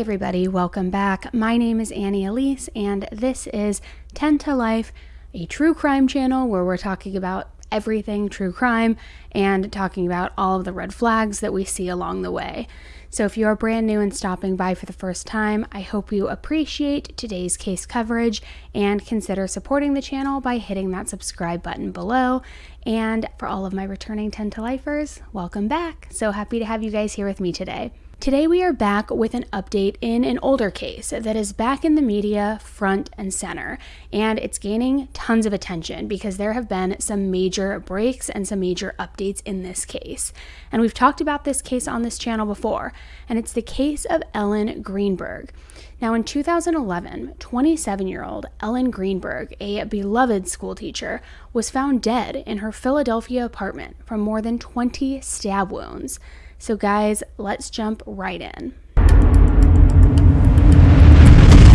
Everybody, welcome back. My name is Annie Elise, and this is 10 to Life, a true crime channel where we're talking about everything true crime and talking about all of the red flags that we see along the way. So, if you are brand new and stopping by for the first time, I hope you appreciate today's case coverage and consider supporting the channel by hitting that subscribe button below. And for all of my returning 10 to lifers, welcome back. So happy to have you guys here with me today. Today, we are back with an update in an older case that is back in the media front and center, and it's gaining tons of attention because there have been some major breaks and some major updates in this case. And we've talked about this case on this channel before, and it's the case of Ellen Greenberg. Now, in 2011, 27 year old Ellen Greenberg, a beloved schoolteacher, was found dead in her Philadelphia apartment from more than 20 stab wounds. So, guys, let's jump right in.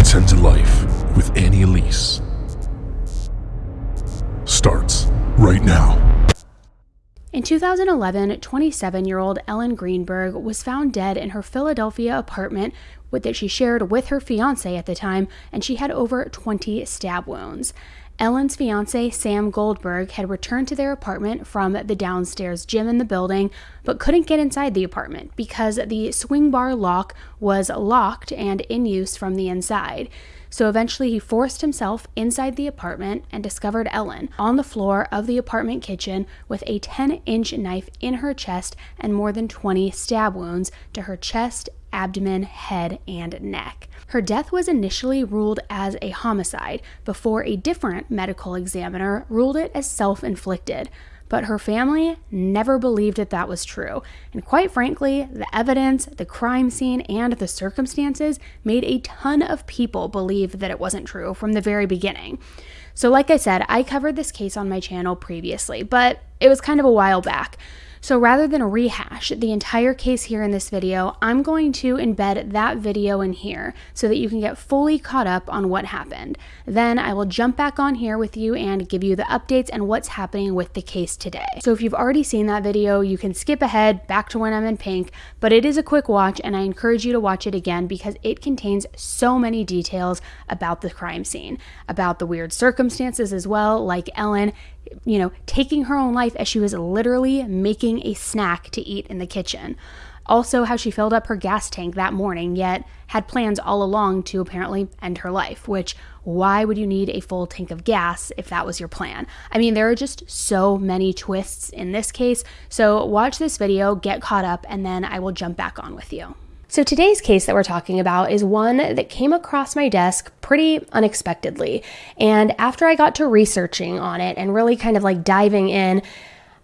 10 to Life with Annie Elise starts right now. In 2011, 27 year old Ellen Greenberg was found dead in her Philadelphia apartment that she shared with her fiance at the time, and she had over 20 stab wounds. Ellen's fiance, Sam Goldberg, had returned to their apartment from the downstairs gym in the building, but couldn't get inside the apartment because the swing bar lock was locked and in use from the inside. So eventually, he forced himself inside the apartment and discovered Ellen on the floor of the apartment kitchen with a 10 inch knife in her chest and more than 20 stab wounds to her chest, abdomen, head, and neck. Her death was initially ruled as a homicide before a different medical examiner ruled it as self inflicted. But her family never believed that that was true. And quite frankly, the evidence, the crime scene, and the circumstances made a ton of people believe that it wasn't true from the very beginning. So, like I said, I covered this case on my channel previously, but it was kind of a while back. So rather than rehash the entire case here in this video, I'm going to embed that video in here so that you can get fully caught up on what happened. Then I will jump back on here with you and give you the updates and what's happening with the case today. So if you've already seen that video, you can skip ahead back to when I'm in pink, but it is a quick watch and I encourage you to watch it again because it contains so many details about the crime scene, about the weird circumstances as well, like Ellen you know, taking her own life as she was literally making a snack to eat in the kitchen. Also, how she filled up her gas tank that morning, yet had plans all along to apparently end her life. Which, why would you need a full tank of gas if that was your plan? I mean, there are just so many twists in this case. So, watch this video, get caught up, and then I will jump back on with you. So today's case that we're talking about is one that came across my desk pretty unexpectedly. And after I got to researching on it and really kind of like diving in,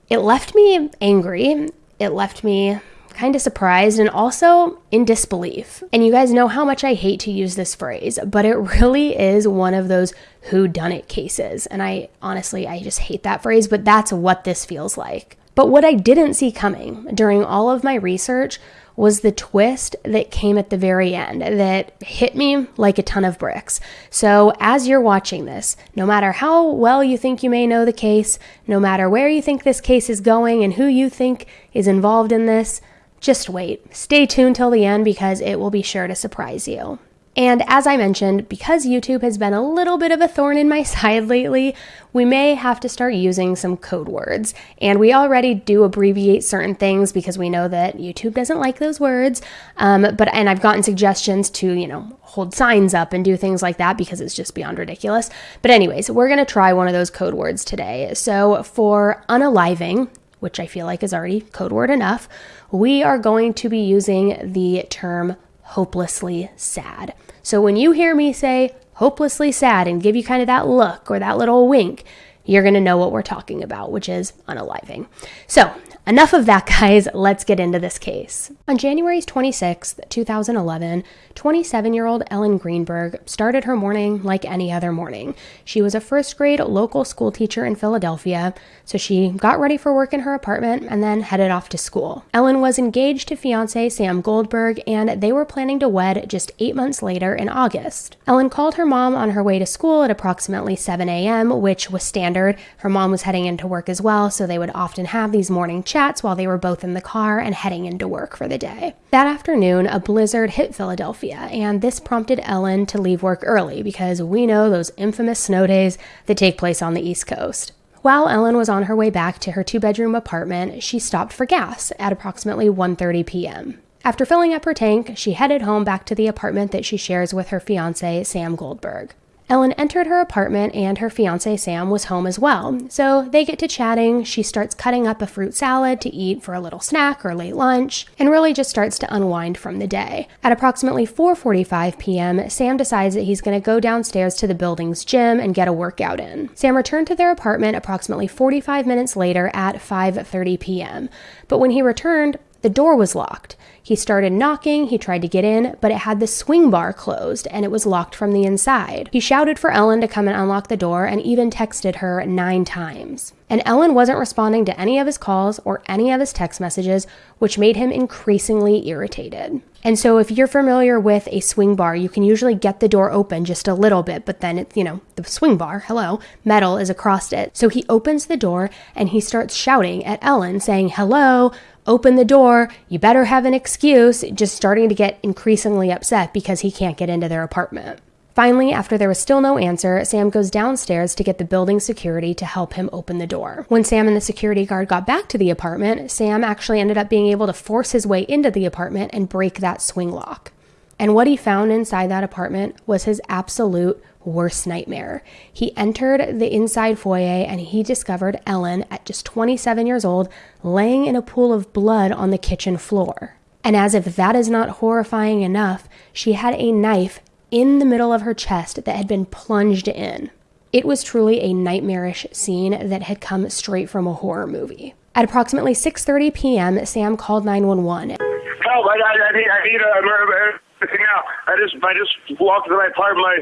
it left me angry. It left me kind of surprised and also in disbelief. And you guys know how much I hate to use this phrase, but it really is one of those who done it cases. And I honestly I just hate that phrase, but that's what this feels like. But what I didn't see coming during all of my research was the twist that came at the very end that hit me like a ton of bricks. So, as you're watching this, no matter how well you think you may know the case, no matter where you think this case is going and who you think is involved in this, just wait. Stay tuned till the end because it will be sure to surprise you. And as I mentioned, because YouTube has been a little bit of a thorn in my side lately, we may have to start using some code words. And we already do abbreviate certain things because we know that YouTube doesn't like those words. Um, but and I've gotten suggestions to, you know, hold signs up and do things like that because it's just beyond ridiculous. But anyways, we're gonna try one of those code words today. So for unaliving, which I feel like is already code word enough, we are going to be using the term hopelessly sad. So when you hear me say hopelessly sad and give you kind of that look or that little wink, you're going to know what we're talking about, which is unaliving. So, enough of that, guys. Let's get into this case. On January 26, 2011, 27 year old Ellen Greenberg started her morning like any other morning. She was a first grade local school teacher in Philadelphia, so she got ready for work in her apartment and then headed off to school. Ellen was engaged to fiance Sam Goldberg, and they were planning to wed just eight months later in August. Ellen called her mom on her way to school at approximately 7 a.m., which was standard standard. Her mom was heading into work as well, so they would often have these morning chats while they were both in the car and heading into work for the day. That afternoon, a blizzard hit Philadelphia, and this prompted Ellen to leave work early because we know those infamous snow days that take place on the East Coast. While Ellen was on her way back to her two-bedroom apartment, she stopped for gas at approximately 1:30 p.m. After filling up her tank, she headed home back to the apartment that she shares with her fiance, Sam Goldberg. Ellen entered her apartment and her fiance Sam was home as well. So they get to chatting. She starts cutting up a fruit salad to eat for a little snack or late lunch and really just starts to unwind from the day. At approximately 4:45 p.m., Sam decides that he's going to go downstairs to the building's gym and get a workout in. Sam returned to their apartment approximately 45 minutes later at 5:30 p.m. But when he returned, the door was locked. He started knocking, he tried to get in, but it had the swing bar closed and it was locked from the inside. He shouted for Ellen to come and unlock the door and even texted her nine times. And Ellen wasn't responding to any of his calls or any of his text messages, which made him increasingly irritated. And so, if you're familiar with a swing bar, you can usually get the door open just a little bit, but then it's, you know, the swing bar, hello, metal is across it. So he opens the door and he starts shouting at Ellen, saying, Hello, open the door, you better have an excuse, just starting to get increasingly upset because he can't get into their apartment. Finally, after there was still no answer, Sam goes downstairs to get the building security to help him open the door. When Sam and the security guard got back to the apartment, Sam actually ended up being able to force his way into the apartment and break that swing lock. And what he found inside that apartment was his absolute worst nightmare. He entered the inside foyer and he discovered Ellen, at just 27 years old, laying in a pool of blood on the kitchen floor. And as if that is not horrifying enough, she had a knife in the middle of her chest that had been plunged in. It was truly a nightmarish scene that had come straight from a horror movie. At approximately 6:30 p.m., Sam called 911. Help! I, I, I need, I need a, now. I just I just walked to my apartment. My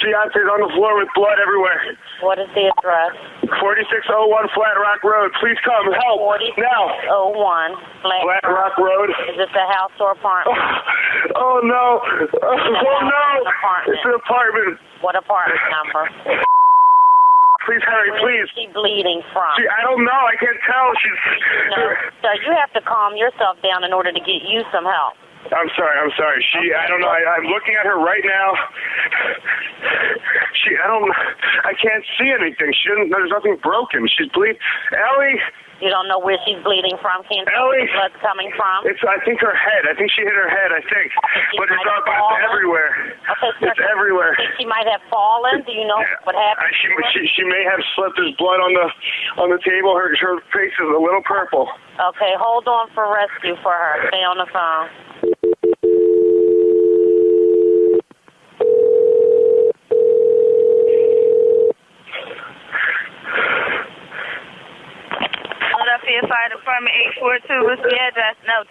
fiance's on the floor with blood everywhere. What is the address? 4601 Flat Rock Road. Please come help 4601 now. Flat, Flat Rock Road. Is this a house or apartment? Oh no! Oh, no! apartment. It's an apartment. What apartment number? Please hurry, Where please. is she bleeding from? She, I don't know. I can't tell. She's. No, so you have to calm yourself down in order to get you some help. I'm sorry. I'm sorry. She. I don't know. I, I'm looking at her right now. She. I don't. I can't see anything. She doesn't. There's nothing broken. She's bleeding. Ellie. You don't know where she's bleeding from. Can't tell where the blood's coming from. It's. I think her head. I think she hit her head. I think. But it's up. It's everywhere. Okay, so It's everywhere. Think she might have fallen. Do you know what I, happened? she, she she may have slipped. There's blood on the on the table. Her her face is a little purple. Okay, hold on for rescue for her. Stay on the phone. 642, what's the address? No,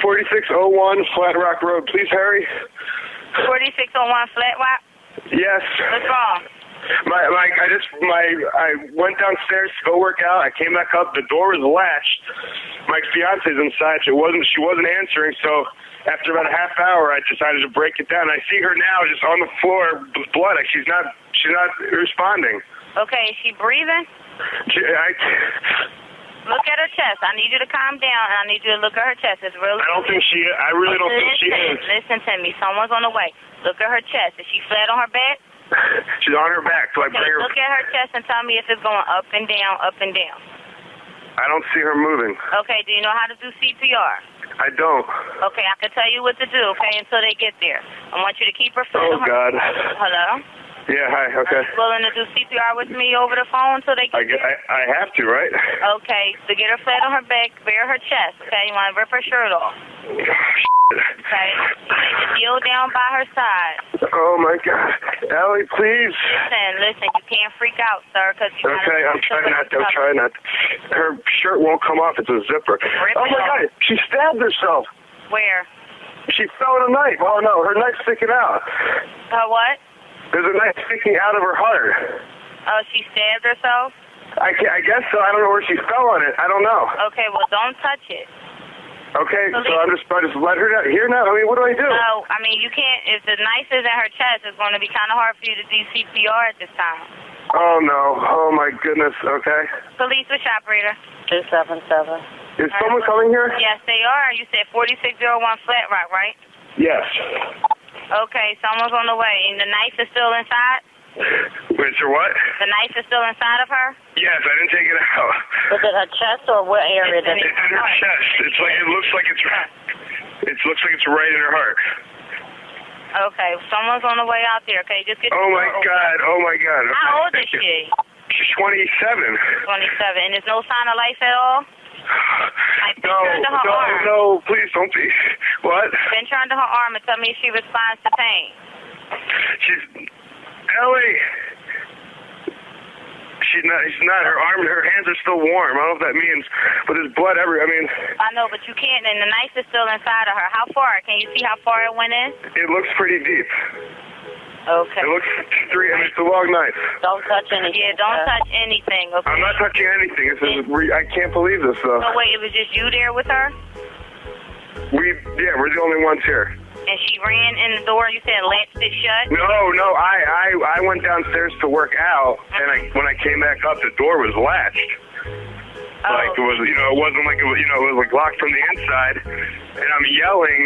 4601 Flat Rock Road. Please hurry. 4601 Flat Rock? Yes. What's wrong? My, my, I just, my, I went downstairs to go work out. I came back up. The door was latched. My fiance's inside. She wasn't, she wasn't answering. So after about a half hour, I decided to break it down. I see her now, just on the floor, with blood. She's not, she's not responding. Okay, is she breathing? She, I, Look at her chest. I need you to calm down, and I need you to look at her chest. It's really. I don't think she. I really don't think she is. listen to me. Someone's on the way. Look at her chest. Is she flat on her back? She's on her back. Do I bring her? look at her chest and tell me if it's going up and down, up and down. I don't see her moving. Okay, do you know how to do CPR? I don't. Okay, I can tell you what to do, okay, until they get there. I want you to keep her Oh on her God. Hello? Yeah. Hi. Are Okay. you willing to do CPR with me over the phone until they get I, get- I I have to, right? Okay, so get her flat on her back, bare her chest, okay? You want to rip her shirt off, okay? You need to kneel down by her side. Oh my God, Ellie, please. Listen, listen, you can't freak out, sir, because you Okay, I'm trying not to. I'm trying not. Her shirt won't come off. It's a zipper. Rip Oh my off. God, she stabbed herself. Where? She fell with a knife. Oh no, her knife's sticking out. Her what? There's a knife sticking out of her heart. Oh, she stabbed herself? I, I guess so. I don't know where she fell on it. I don't know. Okay, well, don't touch it. Okay, so I'm just I just let her down. Here now. I mean, what do I do? No, I mean, you can't, if the knife is in her chest, it's going to be kind of hard for you to do CPR at this time. Oh no. Oh my goodness. Okay. Police, which operator? 277. Is someone coming here? Yes, they are. You said 4601 Flat Rock, right? Yes. Okay, someone's on the way. And the knife is still inside? Wait, so what? The knife is still inside of her? Yes, I didn't take it out. Was it her chest or what area did It's it? in her chest. It's like it looks like it's. right. It looks like it's right in her heart. Okay, someone's on the way out there. Okay, just get oh, the Oh my door open. god. Oh my god. Okay, How old is you. she? She's 27. 27. And there's no sign of life at all? Like, No, no, arm. no, please don't be. What? Pinch her under her arm and tell me if she responds to pain. She's Ellie. She's not. She's not. Her arm her hands are still warm. I don't know if that means, but there's blood every. I mean, I know, but you can't, and the knife is still inside of her. How far? Can you see how far it went in? it looks pretty deep. Okay. It looks three. I mean, it's a long knife. Don't touch anything. Yeah, don't Uh, touch anything, okay? I'm not touching anything. This is. Re- I can't believe this though. So wait, it was just you there with her? We. Yeah, we're the only ones here. And she ran in the door, you said latched it shut? No, no. I, I, I went downstairs to work out, and I, when I came back up, the door was latched. Oh. Like it was, you know, it wasn't like it was, you know, it was like locked from the inside, and I'm yelling,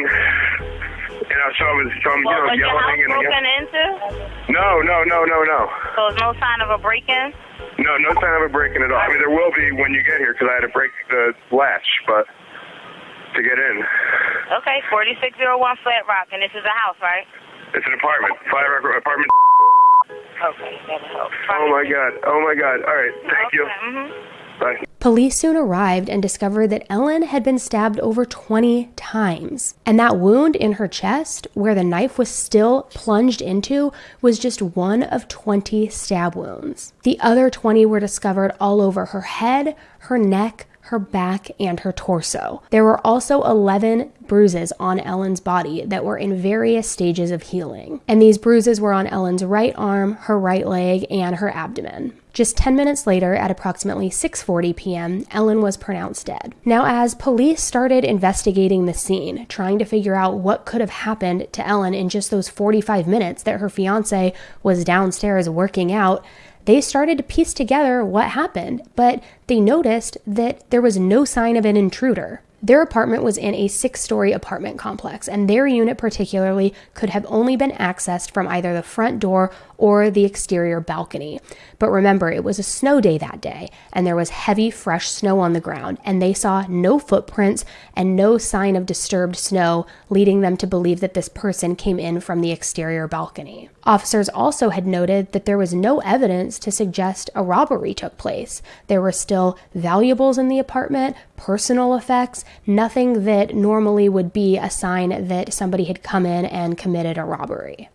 and I, so I was, so I'm, you Well, know, was your house broken into? No, no, no, no, no, So there's no sign of a break-in? no, no sign of a break-in at all. I mean, there will be when you get here because I had to break the latch, but to get in, Okay, 4601 Flat Rock, and this is a house, right? it's an apartment, five apartment. Okay, that'll help. Oh my god, oh my god. All right, thank you. Mm-hmm. Bye. Police soon arrived and discovered that Ellen had been stabbed over 20 times. And that wound in her chest, where the knife was still plunged into, was just one of 20 stab wounds. The other 20 were discovered all over her head, her neck, her back, and her torso. There were also 11 bruises on Ellen's body that were in various stages of healing. And these bruises were on Ellen's right arm, her right leg, and her abdomen. Just 10 minutes later, at approximately 6:40 p.m., Ellen was pronounced dead. Now, as police started investigating the scene, trying to figure out what could have happened to Ellen in just those 45 minutes that her fiance was downstairs working out, they started to piece together what happened, but they noticed that there was no sign of an intruder. Their apartment was in a six story apartment complex, and their unit, particularly, could have only been accessed from either the front door or the exterior balcony. But remember, it was a snow day that day, and there was heavy, fresh snow on the ground, and they saw no footprints and no sign of disturbed snow, leading them to believe that this person came in from the exterior balcony. Officers also had noted that there was no evidence to suggest a robbery took place. There were still valuables in the apartment, personal effects, nothing that normally would be a sign that somebody had come in and committed a robbery.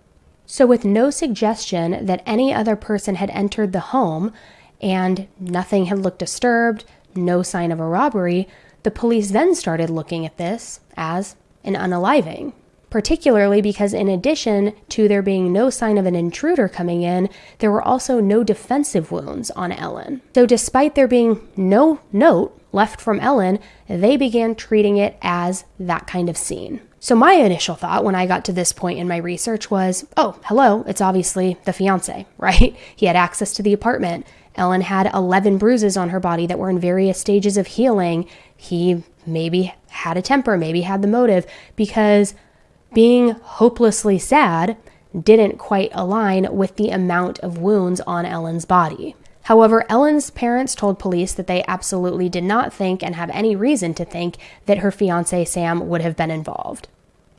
So, with no suggestion that any other person had entered the home and nothing had looked disturbed, no sign of a robbery, the police then started looking at this as an unaliving. Particularly because, in addition to there being no sign of an intruder coming in, there were also no defensive wounds on Ellen. So, despite there being no note left from Ellen, they began treating it as that kind of scene. So, my initial thought when I got to this point in my research was oh, hello, it's obviously the fiance, right? He had access to the apartment. Ellen had 11 bruises on her body that were in various stages of healing. He maybe had a temper, maybe had the motive, because being hopelessly sad didn't quite align with the amount of wounds on Ellen's body. However, Ellen's parents told police that they absolutely did not think and have any reason to think that her fiance Sam would have been involved.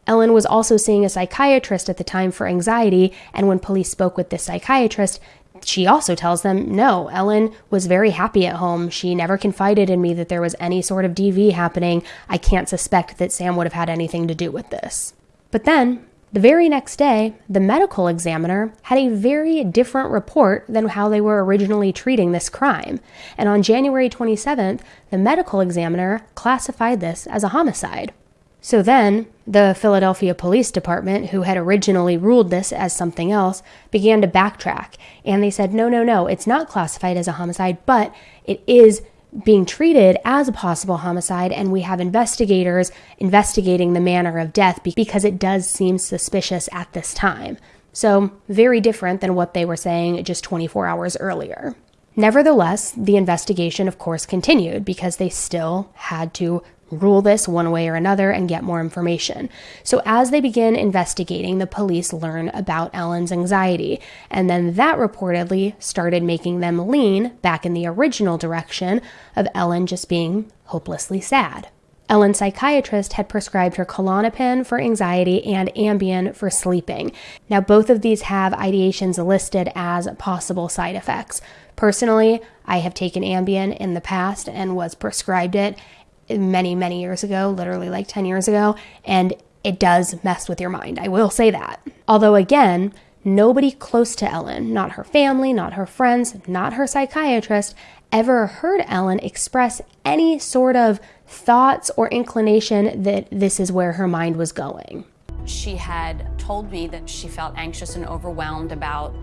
Ellen was also seeing a psychiatrist at the time for anxiety, and when police spoke with this psychiatrist, she also tells them, no, Ellen was very happy at home. She never confided in me that there was any sort of DV happening. I can't suspect that Sam would have had anything to do with this. But then, the very next day, the medical examiner had a very different report than how they were originally treating this crime. And on January 27th, the medical examiner classified this as a homicide. So then, the Philadelphia Police Department, who had originally ruled this as something else, began to backtrack. And they said, no, no, no, it's not classified as a homicide, but it is being treated as a possible homicide, and we have investigators investigating the manner of death because it does seem suspicious at this time. So, very different than what they were saying just 24 hours earlier. Nevertheless, the investigation, of course, continued because they still had to rule this one way or another and get more information. So, as they begin investigating, the police learn about Ellen's anxiety, and then that reportedly started making them lean back in the original direction of Ellen just being hopelessly sad. Ellen's psychiatrist had prescribed her Klonopin for anxiety and Ambien for sleeping. Now, both of these have ideations listed as possible side effects. Personally, I have taken Ambien in the past and was prescribed it many, many years ago, literally like 10 years ago, and it does mess with your mind. I will say that. Although, again, nobody close to Ellen, not her family, not her friends, not her psychiatrist, ever heard Ellen express any sort of thoughts or inclination that this is where her mind was going. She had told me that she felt anxious and overwhelmed about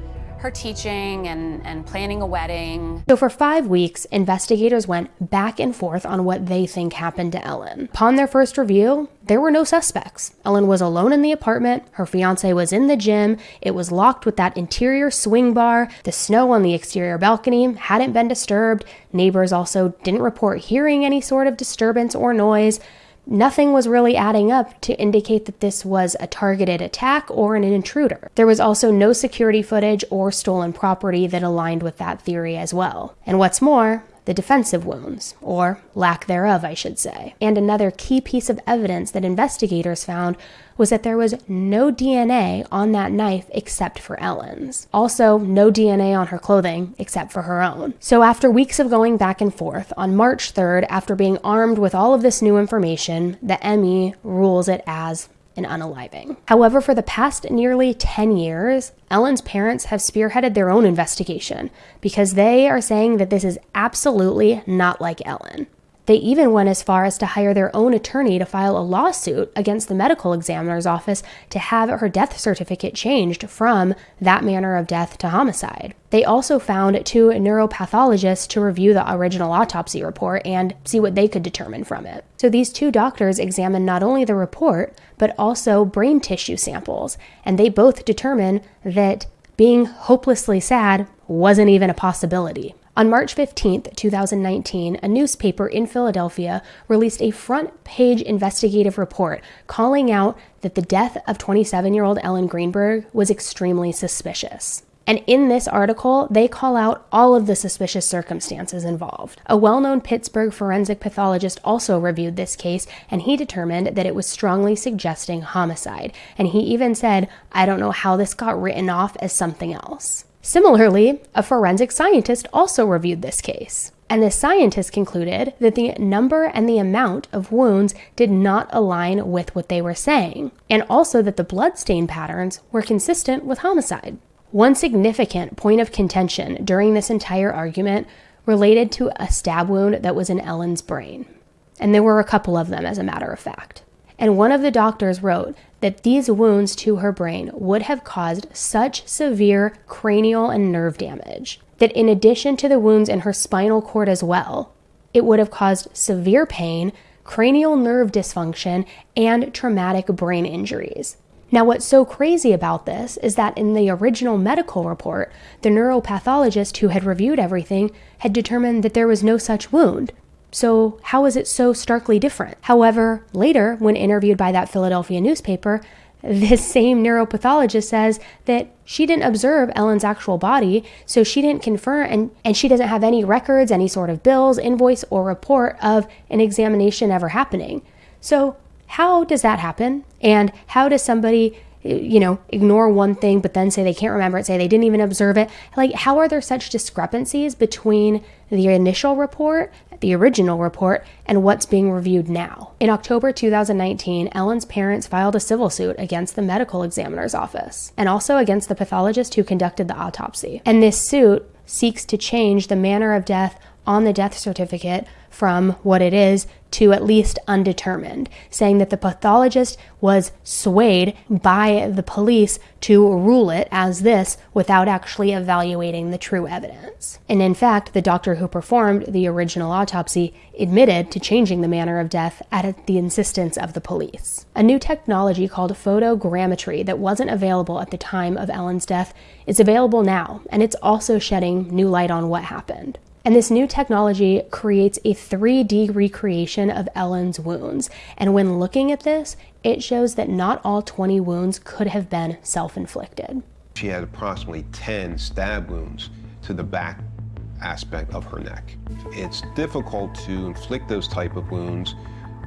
her teaching and, and planning a wedding. So, for five weeks, investigators went back and forth on what they think happened to Ellen. Upon their first review, there were no suspects. Ellen was alone in the apartment, her fiance was in the gym, it was locked with that interior swing bar, the snow on the exterior balcony hadn't been disturbed, neighbors also didn't report hearing any sort of disturbance or noise nothing was really adding up to indicate that this was a targeted attack or an intruder. There was also no security footage or stolen property that aligned with that theory as well. And what's more, the defensive wounds, or lack thereof, I should say. And another key piece of evidence that investigators found was that there was no DNA on that knife except for Ellen's. Also, no DNA on her clothing except for her own. So, after weeks of going back and forth, on March 3rd, after being armed with all of this new information, the ME rules it as an unaliving. However, for the past nearly 10 years, Ellen's parents have spearheaded their own investigation because they are saying that this is absolutely not like Ellen. They even went as far as to hire their own attorney to file a lawsuit against the medical examiner's office to have her death certificate changed from that manner of death to homicide. They also found two neuropathologists to review the original autopsy report and see what they could determine from it. So these two doctors examined not only the report, but also brain tissue samples, and they both determined that being hopelessly sad wasn't even a possibility. On March 15, 2019, a newspaper in Philadelphia released a front page investigative report calling out that the death of 27 year old Ellen Greenberg was extremely suspicious. And in this article, they call out all of the suspicious circumstances involved. A well known Pittsburgh forensic pathologist also reviewed this case, and he determined that it was strongly suggesting homicide. And he even said, I don't know how this got written off as something else. Similarly, a forensic scientist also reviewed this case. And the scientist concluded that the number and the amount of wounds did not align with what they were saying, and also that the bloodstain patterns were consistent with homicide. One significant point of contention during this entire argument related to a stab wound that was in Ellen's brain. And there were a couple of them, as a matter of fact. And one of the doctors wrote that these wounds to her brain would have caused such severe cranial and nerve damage that, in addition to the wounds in her spinal cord as well, it would have caused severe pain, cranial nerve dysfunction, and traumatic brain injuries. Now, what's so crazy about this is that in the original medical report, the neuropathologist who had reviewed everything had determined that there was no such wound. So, how is it so starkly different? However, later, when interviewed by that Philadelphia newspaper, this same neuropathologist says that she didn't observe Ellen's actual body, so she didn't confirm and, and she doesn't have any records, any sort of bills, invoice, or report of an examination ever happening. So, how does that happen? And how does somebody, you know, ignore one thing but then say they can't remember it, say they didn't even observe it? Like, how are there such discrepancies between the initial report, the original report, and what's being reviewed now? In October 2019, Ellen's parents filed a civil suit against the medical examiner's office and also against the pathologist who conducted the autopsy. And this suit seeks to change the manner of death on the death certificate from what it is to at least undetermined, saying that the pathologist was swayed by the police to rule it as this without actually evaluating the true evidence. And in fact, the doctor who performed the original autopsy admitted to changing the manner of death at the insistence of the police. A new technology called photogrammetry that wasn't available at the time of Ellen's death is available now, and it's also shedding new light on what happened. And this new technology creates a 3D recreation of Ellen's wounds. And when looking at this, it shows that not all 20 wounds could have been self inflicted. She had approximately 10 stab wounds to the back aspect of her neck. It's difficult to inflict those type of wounds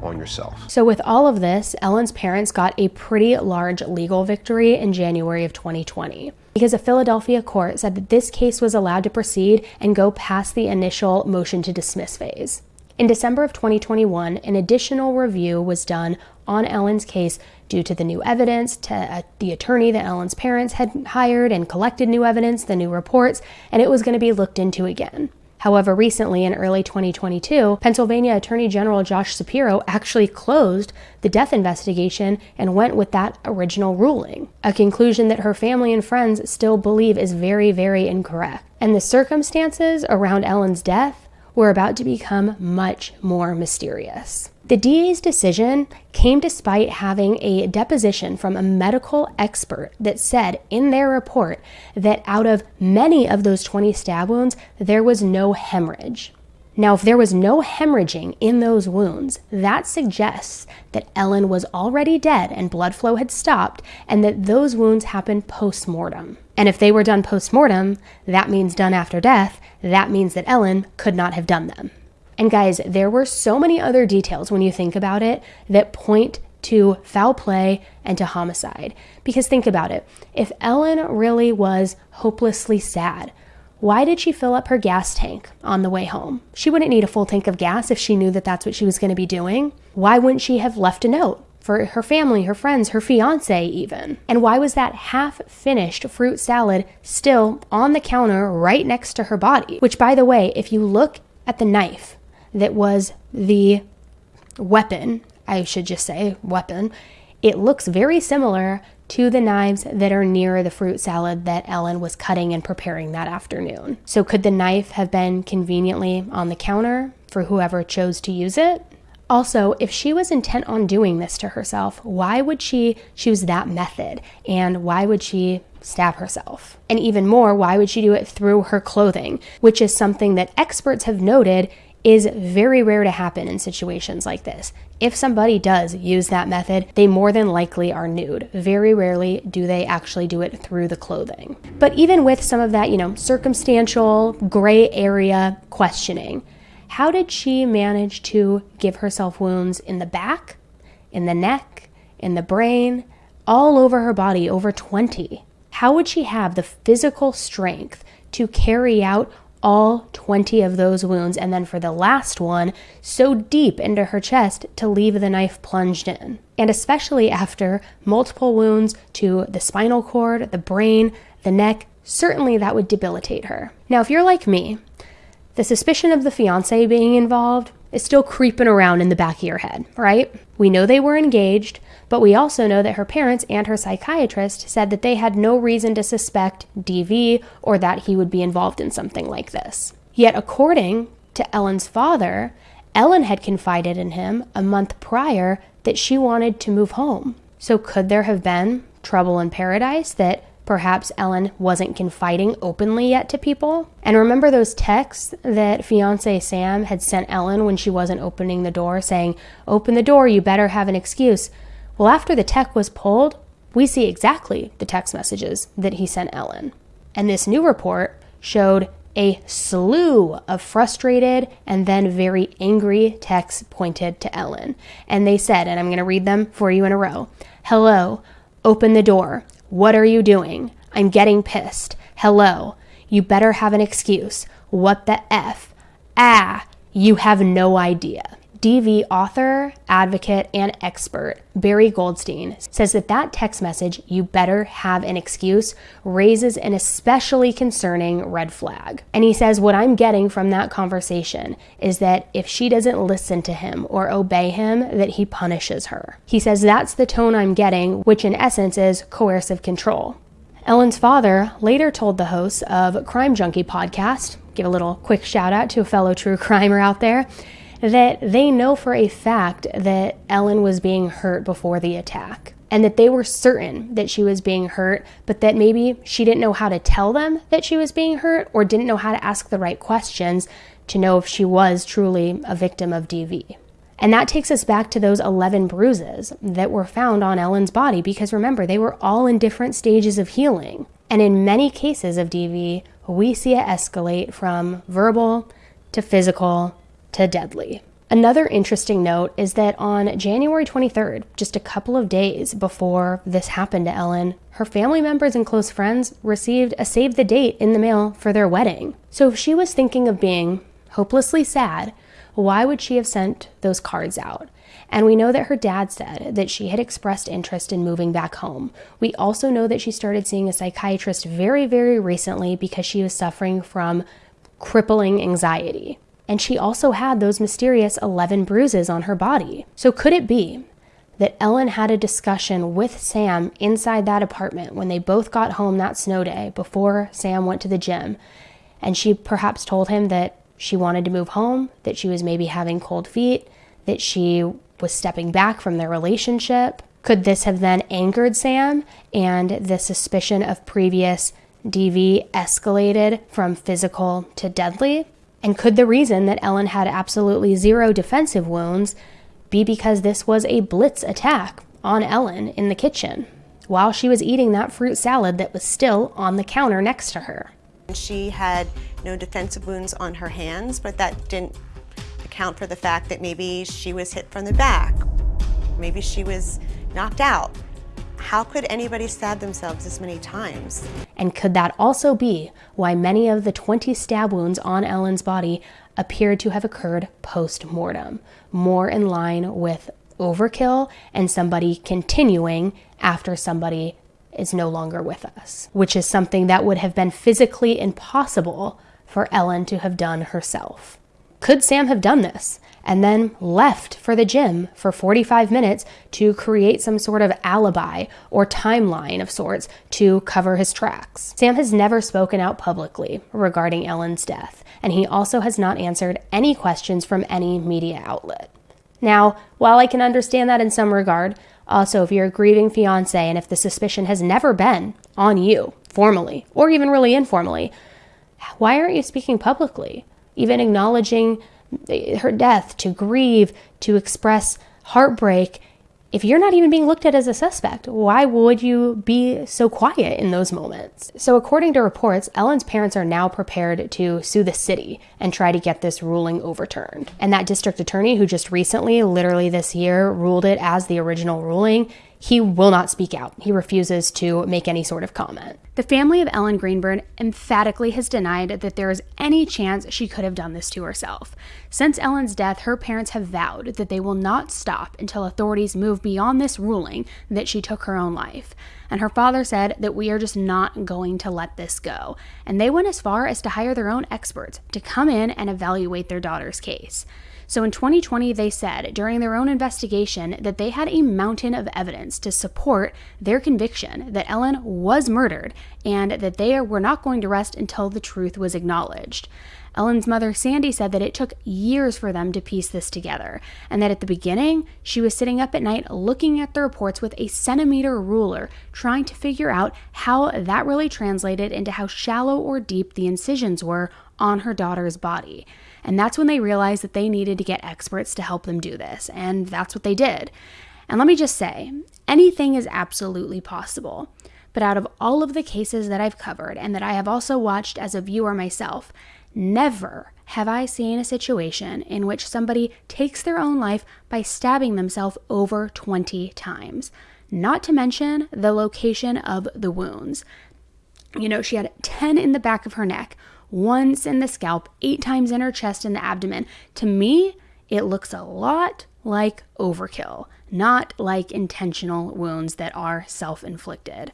on yourself. So, with all of this, Ellen's parents got a pretty large legal victory in January of 2020 because a Philadelphia court said that this case was allowed to proceed and go past the initial motion to dismiss phase. In December of 2021, an additional review was done on Ellen's case due to the new evidence, to uh, the attorney that Ellen's parents had hired and collected new evidence, the new reports, and it was going to be looked into again. However, recently in early 2022, Pennsylvania Attorney General Josh Shapiro actually closed the death investigation and went with that original ruling, a conclusion that her family and friends still believe is very, very incorrect. And the circumstances around Ellen's death were about to become much more mysterious. The DA's decision came despite having a deposition from a medical expert that said in their report that out of many of those 20 stab wounds, there was no hemorrhage. Now, if there was no hemorrhaging in those wounds, that suggests that Ellen was already dead and blood flow had stopped, and that those wounds happened post mortem. And if they were done post mortem, that means done after death, that means that Ellen could not have done them. And guys, there were so many other details when you think about it that point to foul play and to homicide. Because think about it if Ellen really was hopelessly sad, why did she fill up her gas tank on the way home? She wouldn't need a full tank of gas if she knew that that's what she was going to be doing. Why wouldn't she have left a note? For her family, her friends, her fiance, even. And why was that half finished fruit salad still on the counter right next to her body? Which, by the way, if you look at the knife, that was the weapon, I should just say weapon, it looks very similar to the knives that are near the fruit salad that Ellen was cutting and preparing that afternoon. So, could the knife have been conveniently on the counter for whoever chose to use it? Also, if she was intent on doing this to herself, why would she choose that method? And why would she stab herself? And even more, why would she do it through her clothing, which is something that experts have noted is very rare to happen in situations like this. If somebody does use that method, they more than likely are nude. Very rarely do they actually do it through the clothing. But even with some of that, you know, circumstantial gray area questioning, how did she manage to give herself wounds in the back, in the neck, in the brain, all over her body, over 20? How would she have the physical strength to carry out all 20 of those wounds, and then for the last one, so deep into her chest to leave the knife plunged in. And especially after multiple wounds to the spinal cord, the brain, the neck, certainly that would debilitate her. Now, if you're like me, the suspicion of the fiance being involved is still creeping around in the back of your head, right? We know they were engaged, but we also know that her parents and her psychiatrist said that they had no reason to suspect DV or that he would be involved in something like this. Yet, according to Ellen's father, Ellen had confided in him a month prior that she wanted to move home. So, could there have been trouble in paradise that perhaps Ellen wasn't confiding openly yet to people? And remember those texts that fiance Sam had sent Ellen when she wasn't opening the door saying, Open the door, you better have an excuse. Well, after the tech was pulled, we see exactly the text messages that he sent Ellen. And this new report showed a slew of frustrated and then very angry texts pointed to Ellen. And they said, and I'm going to read them for you in a row Hello, open the door. What are you doing? I'm getting pissed. Hello, you better have an excuse. What the F? Ah, you have no idea. DV author, advocate, and expert Barry Goldstein says that that text message, you better have an excuse, raises an especially concerning red flag. And he says, What I'm getting from that conversation is that if she doesn't listen to him or obey him, that he punishes her. He says that's the tone I'm getting, which in essence is coercive control. Ellen's father later told the hosts of Crime Junkie podcast, give a little quick shout out to a fellow true crimer out there, that they know for a fact that Ellen was being hurt before the attack and that they were certain that she was being hurt, but that maybe she didn't know how to tell them that she was being hurt or didn't know how to ask the right questions to know if she was truly a victim of DV. And that takes us back to those 11 bruises that were found on Ellen's body because remember, they were all in different stages of healing. And in many cases of DV, we see it escalate from verbal to physical to deadly. Another interesting note is that on January 23rd, just a couple of days before this happened to Ellen, her family members and close friends received a save the date in the mail for their wedding. So if she was thinking of being hopelessly sad, why would she have sent those cards out? And we know that her dad said that she had expressed interest in moving back home. We also know that she started seeing a psychiatrist very, very recently because she was suffering from crippling anxiety. And she also had those mysterious 11 bruises on her body. So could it be that Ellen had a discussion with Sam inside that apartment when they both got home that snow day before Sam went to the gym? And she perhaps told him that she wanted to move home, that she was maybe having cold feet, that she was stepping back from their relationship. Could this have then angered Sam and the suspicion of previous DV escalated from physical to deadly? And could the reason that Ellen had absolutely zero defensive wounds be because this was a blitz attack on Ellen in the kitchen while she was eating that fruit salad that was still on the counter next to her? And she had no defensive wounds on her hands, but that didn't account for the fact that maybe she was hit from the back. Maybe she was knocked out. How could anybody stab themselves this many times? And could that also be why many of the 20 stab wounds on Ellen's body appeared to have occurred post mortem, more in line with overkill and somebody continuing after somebody is no longer with us, which is something that would have been physically impossible for Ellen to have done herself. Could Sam have done this and then left for the gym for 45 minutes to create some sort of alibi or timeline of sorts to cover his tracks? Sam has never spoken out publicly regarding Ellen's death, and he also has not answered any questions from any media outlet. Now, while I can understand that in some regard, also if you're a grieving fiance and if the suspicion has never been on you, formally, or even really informally, why aren't you speaking publicly? Even acknowledging her death, to grieve, to express heartbreak. If you're not even being looked at as a suspect, why would you be so quiet in those moments? So, according to reports, Ellen's parents are now prepared to sue the city and try to get this ruling overturned. And that district attorney, who just recently, literally this year, ruled it as the original ruling, he will not speak out. He refuses to make any sort of comment. The family of Ellen Greenberg emphatically has denied that there is any chance she could have done this to herself. Since Ellen's death, her parents have vowed that they will not stop until authorities move beyond this ruling that she took her own life. And her father said that we are just not going to let this go. And they went as far as to hire their own experts to come in and evaluate their daughter's case. So in 2020, they said during their own investigation that they had a mountain of evidence to support their conviction that Ellen was murdered and that they were not going to rest until the truth was acknowledged. Ellen's mother, Sandy, said that it took years for them to piece this together, and that at the beginning, she was sitting up at night looking at the reports with a centimeter ruler, trying to figure out how that really translated into how shallow or deep the incisions were on her daughter's body. And that's when they realized that they needed to get experts to help them do this. And that's what they did. And let me just say anything is absolutely possible. But out of all of the cases that I've covered and that I have also watched as a viewer myself, never have I seen a situation in which somebody takes their own life by stabbing themselves over 20 times. Not to mention the location of the wounds. You know, she had 10 in the back of her neck, once in the scalp, eight times in her chest and the abdomen. To me, it looks a lot like overkill, not like intentional wounds that are self inflicted.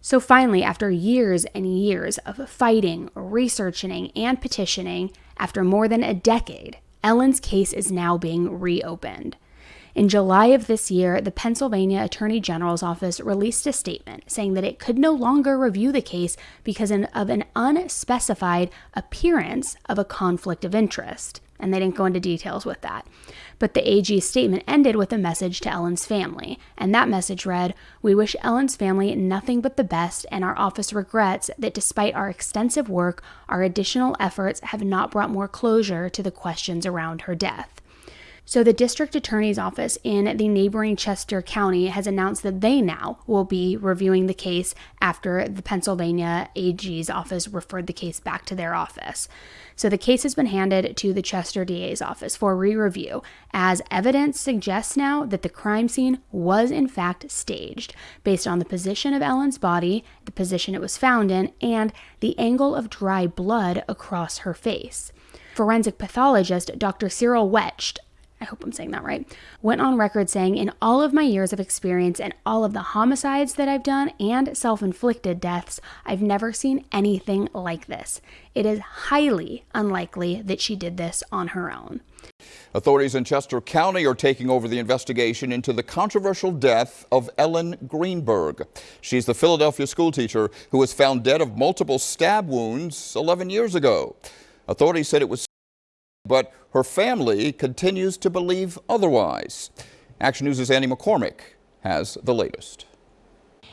So finally, after years and years of fighting, researching, and petitioning, after more than a decade, Ellen's case is now being reopened. In July of this year, the Pennsylvania Attorney General's office released a statement saying that it could no longer review the case because of an unspecified appearance of a conflict of interest and they didn't go into details with that. But the AG's statement ended with a message to Ellen's family, and that message read We wish Ellen's family nothing but the best, and our office regrets that despite our extensive work, our additional efforts have not brought more closure to the questions around her death. So, the district attorney's office in the neighboring Chester County has announced that they now will be reviewing the case after the Pennsylvania AG's office referred the case back to their office. So, the case has been handed to the Chester DA's office for re review, as evidence suggests now that the crime scene was in fact staged based on the position of Ellen's body, the position it was found in, and the angle of dry blood across her face. Forensic pathologist Dr. Cyril Wecht I hope I'm saying that right, went on record saying, In all of my years of experience and all of the homicides that I've done and self inflicted deaths, I've never seen anything like this. It is highly unlikely that she did this on her own. Authorities in Chester County are taking over the investigation into the controversial death of Ellen Greenberg. She's the Philadelphia schoolteacher who was found dead of multiple stab wounds 11 years ago. Authorities said it was but her family continues to believe otherwise. Action News' Annie McCormick has the latest.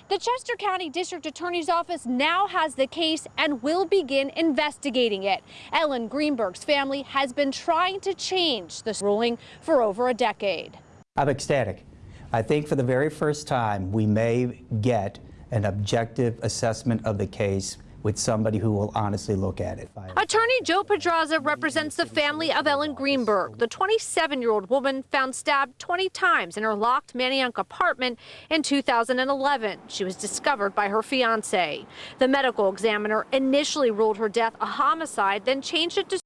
The Chester County District Attorney's Office now has the case and will begin investigating it. Ellen Greenberg's family has been trying to change this ruling for over a decade. I'm ecstatic. I think for the very first time we may get an objective assessment of the case with somebody who will honestly look at it. Attorney Joe Podraza represents the family of Ellen Greenberg, the 27-year-old woman found stabbed 20 times in her locked Manayunk apartment in 2011. She was discovered by her fiance. The medical examiner initially ruled her death a homicide, then changed it to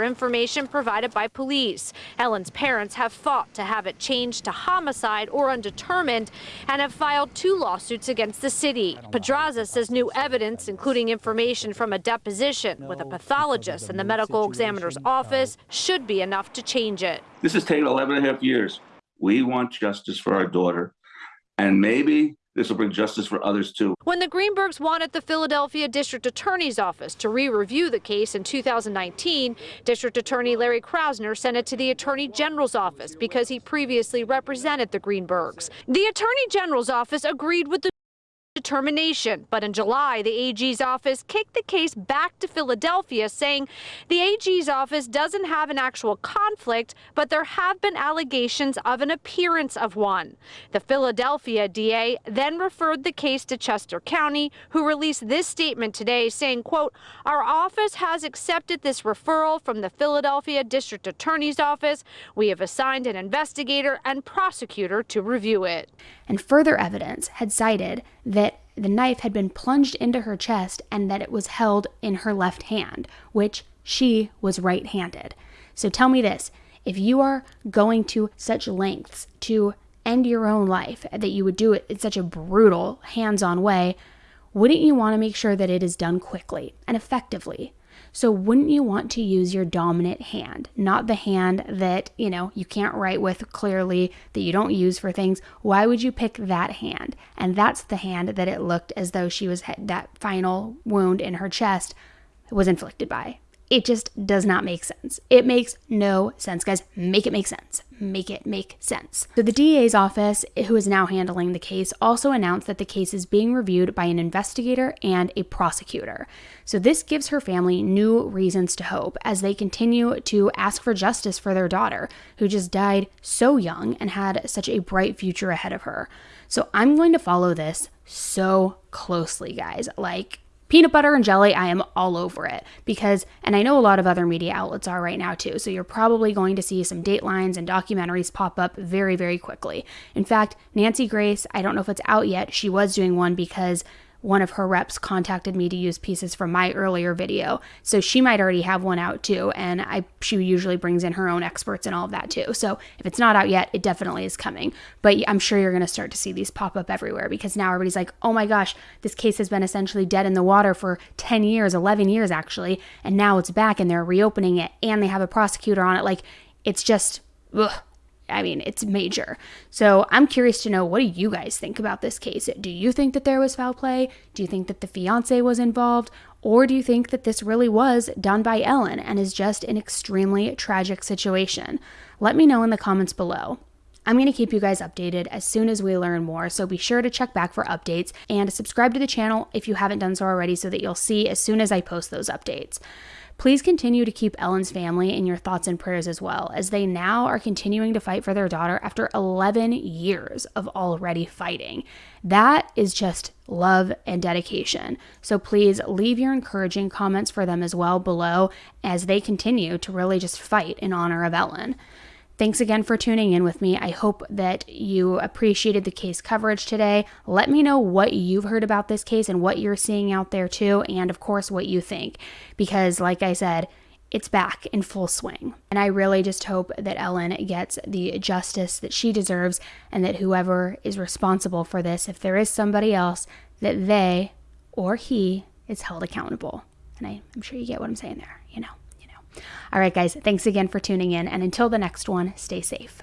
information provided by police. Ellen's parents have fought to have it changed to homicide or undetermined and have filed two lawsuits against the city. Podraza says new evidence, including information from a deposition with a pathologist in the medical examiner's office, should be enough to change it. This has taken 11 and a half years. We want justice for our daughter. And maybe this will bring justice for others too. When the Greenbergs wanted the Philadelphia District Attorney's Office to re-review the case in 2019, District Attorney Larry Krasner sent it to the Attorney General's office because he previously represented the Greenbergs. The Attorney General's office agreed with the determination. But in July, the AG's office kicked the case back to Philadelphia, saying the AG's office doesn't have an actual conflict, but there have been allegations of an appearance of one. The Philadelphia DA then referred the case to Chester County, who released this statement today saying, quote, our office has accepted this referral from the Philadelphia District Attorney's Office. We have assigned an investigator and prosecutor to review it. And further evidence had cited that the knife had been plunged into her chest and that it was held in her left hand, which she was right handed. So tell me this if you are going to such lengths to end your own life, that you would do it in such a brutal, hands on way, wouldn't you want to make sure that it is done quickly and effectively? So wouldn't you want to use your dominant hand, not the hand that, you know, you can't write with clearly, that you don't use for things? Why would you pick that hand? And that's the hand that it looked as though she was that final wound in her chest was inflicted by. It just does not make sense. It makes no sense, guys. Make it make sense. Make it make sense. So, the DA's office, who is now handling the case, also announced that the case is being reviewed by an investigator and a prosecutor. So, this gives her family new reasons to hope as they continue to ask for justice for their daughter, who just died so young and had such a bright future ahead of her. So, I'm going to follow this so closely, guys. Like, peanut butter and jelly, I am all over it because, and I know a lot of other media outlets are right now too. So you're probably going to see some datelines and documentaries pop up very, very quickly. In fact, Nancy Grace, I don't know if it's out yet, she was doing one because one of her reps contacted me to use pieces from my earlier video. So she might already have one out too. And I she usually brings in her own experts and all of that too. So if it's not out yet, it definitely is coming. But I'm sure you're going to start to see these pop up everywhere because now everybody's like, oh my gosh, this case has been essentially dead in the water for 10 years, 11 years actually. And now it's back and they're reopening it and they have a prosecutor on it. Like it's just, ugh, I mean, it's major. So I'm curious to know what do you guys think about this case? Do you think that there was foul play? Do you think that the fiance was involved? Or do you think that this really was done by Ellen and is just an extremely tragic situation? Let me know in the comments below. I'm going to keep you guys updated as soon as we learn more, so be sure to check back for updates and subscribe to the channel if you haven't done so already so that you'll see as soon as I post those updates. Please continue to keep Ellen's family in your thoughts and prayers as well, as they now are continuing to fight for their daughter after 11 years of already fighting. That is just love and dedication. So please leave your encouraging comments for them as well below as they continue to really just fight in honor of Ellen. Thanks again for tuning in with me. I hope that you appreciated the case coverage today. Let me know what you've heard about this case and what you're seeing out there too, and of course, what you think. Because, like I said, it's back in full swing. And I really just hope that Ellen gets the justice that she deserves and that whoever is responsible for this, if there is somebody else, that they or he is held accountable. And I, I'm sure you get what I'm saying there. All right, guys, thanks again for tuning in. And until the next one, stay safe.